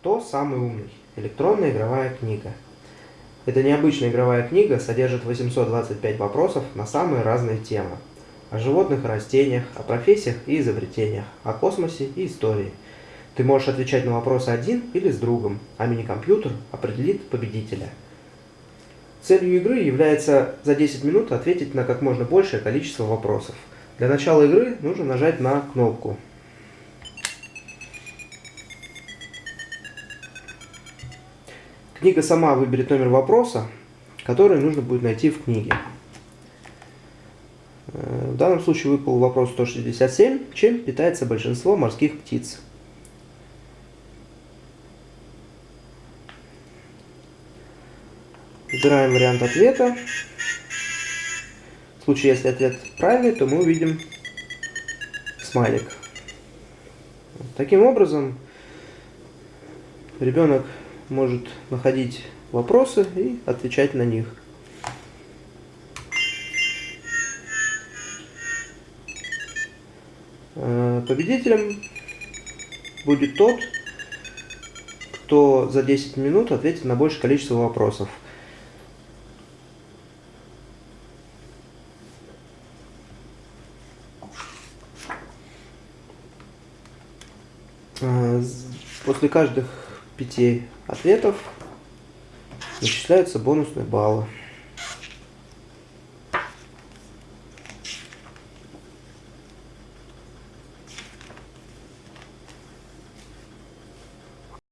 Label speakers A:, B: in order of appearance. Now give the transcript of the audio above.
A: Кто самый умный? Электронная игровая книга. Эта необычная игровая книга содержит 825 вопросов на самые разные темы. О животных и растениях, о профессиях и изобретениях, о космосе и истории. Ты можешь отвечать на вопросы один или с другом, а мини-компьютер определит победителя. Целью игры является за 10 минут ответить на как можно большее количество вопросов. Для начала игры нужно нажать на кнопку Книга сама выберет номер вопроса, который нужно будет найти в книге. Э, в данном случае выпал вопрос 167. Чем питается большинство морских птиц? Выбираем вариант ответа. В случае, если ответ правильный, то мы увидим смайлик. Таким образом, ребенок может находить вопросы и отвечать на них. Э, победителем будет тот, кто за 10 минут ответит на большее количество вопросов. Э, после каждых пяти ответов начисляются бонусные баллы.